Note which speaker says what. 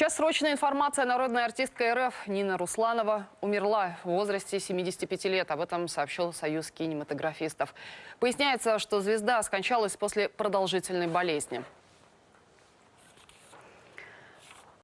Speaker 1: Сейчас срочная информация. Народная артистка РФ Нина Русланова умерла в возрасте 75 лет. Об этом сообщил Союз кинематографистов. Поясняется, что звезда скончалась после продолжительной болезни.